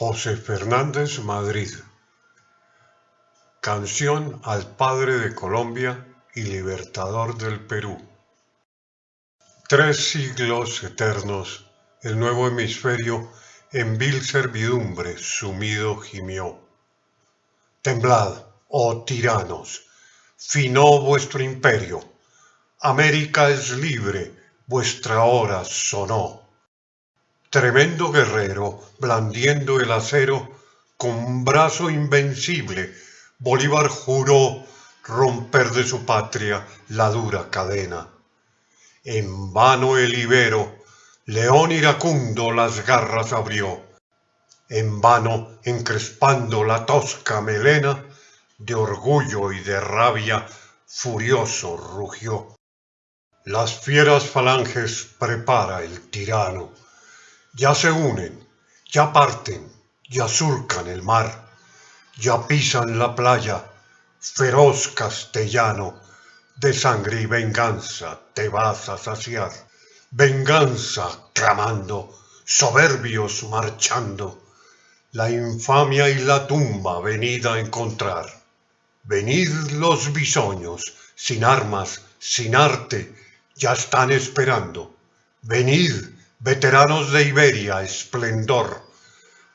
José Fernández Madrid. Canción al Padre de Colombia y Libertador del Perú. Tres siglos eternos, el nuevo hemisferio en vil servidumbre sumido gimió. Temblad, oh tiranos, finó vuestro imperio, América es libre, vuestra hora sonó. Tremendo guerrero, blandiendo el acero, con brazo invencible, Bolívar juró romper de su patria la dura cadena. En vano el ibero, león iracundo las garras abrió. En vano, encrespando la tosca melena, de orgullo y de rabia, furioso rugió. Las fieras falanges prepara el tirano ya se unen, ya parten, ya surcan el mar, ya pisan la playa, feroz castellano, de sangre y venganza te vas a saciar. Venganza clamando, soberbios marchando, la infamia y la tumba venid a encontrar. Venid los bisoños, sin armas, sin arte, ya están esperando. Venid, veteranos de Iberia, esplendor,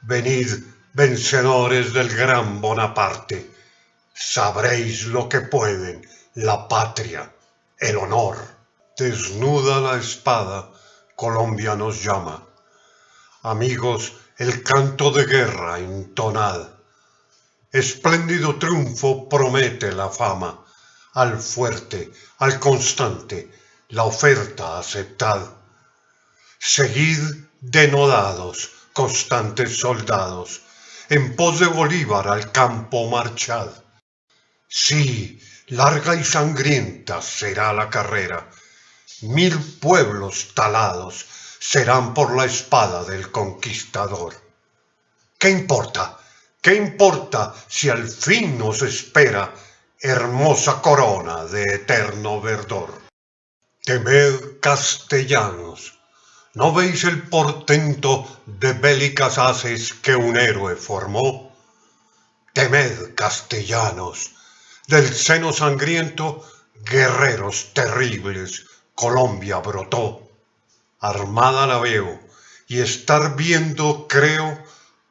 venid, vencedores del gran Bonaparte, sabréis lo que pueden la patria, el honor. Desnuda la espada, Colombia nos llama. Amigos, el canto de guerra entonad. Espléndido triunfo promete la fama. Al fuerte, al constante, la oferta aceptad Seguid denodados, constantes soldados, en pos de Bolívar al campo marchad. Sí, larga y sangrienta será la carrera. Mil pueblos talados serán por la espada del conquistador. ¿Qué importa? ¿Qué importa si al fin nos espera hermosa corona de eterno verdor? Temed castellanos, ¿No veis el portento de bélicas haces que un héroe formó? Temed, castellanos, del seno sangriento, guerreros terribles, Colombia brotó. Armada la veo, y estar viendo, creo,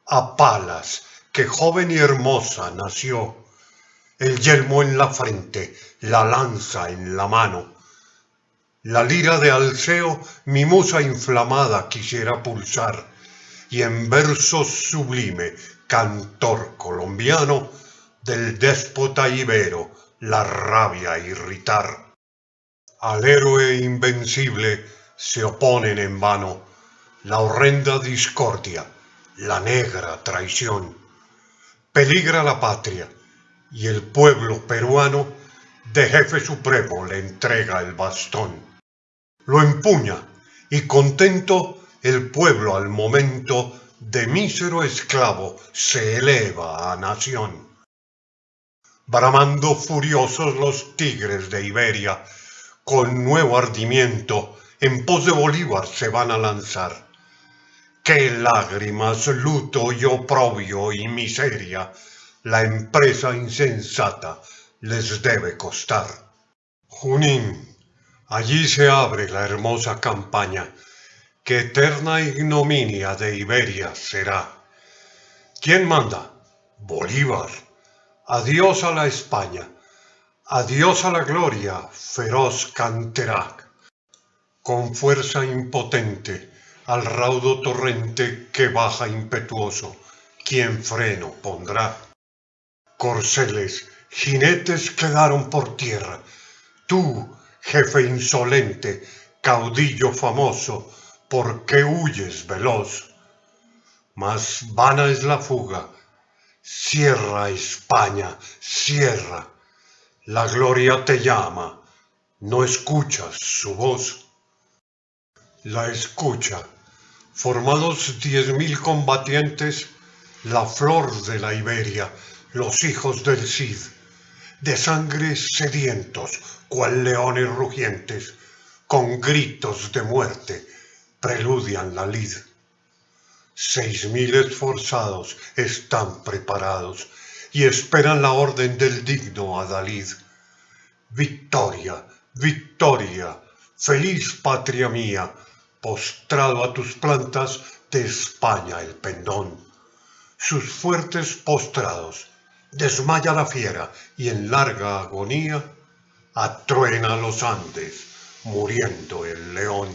a Palas, que joven y hermosa nació. El yelmo en la frente, la lanza en la mano, la lira de Alceo mi musa inflamada quisiera pulsar, y en verso sublime, cantor colombiano, del déspota ibero la rabia irritar. Al héroe invencible se oponen en vano la horrenda discordia, la negra traición. Peligra la patria, y el pueblo peruano de jefe supremo le entrega el bastón lo empuña y contento el pueblo al momento de mísero esclavo se eleva a nación. Bramando furiosos los tigres de Iberia, con nuevo ardimiento en pos de Bolívar se van a lanzar. Qué lágrimas, luto y oprobio y miseria la empresa insensata les debe costar. Junín Allí se abre la hermosa campaña, que eterna ignominia de Iberia será. ¿Quién manda? Bolívar. Adiós a la España. Adiós a la gloria, feroz Canterac. Con fuerza impotente, al raudo torrente que baja impetuoso, ¿quién freno pondrá? Corceles, jinetes quedaron por tierra. Tú, jefe insolente, caudillo famoso, ¿por qué huyes veloz? Mas vana es la fuga, cierra España, cierra, la gloria te llama, no escuchas su voz. La escucha, formados diez mil combatientes, la flor de la Iberia, los hijos del Cid, de sangre sedientos, cual leones rugientes, con gritos de muerte, preludian la lid. Seis mil esforzados están preparados y esperan la orden del digno Adalid. Victoria, victoria, feliz patria mía, postrado a tus plantas de España el pendón. Sus fuertes postrados, desmaya la fiera y en larga agonía atruena los Andes, muriendo el león.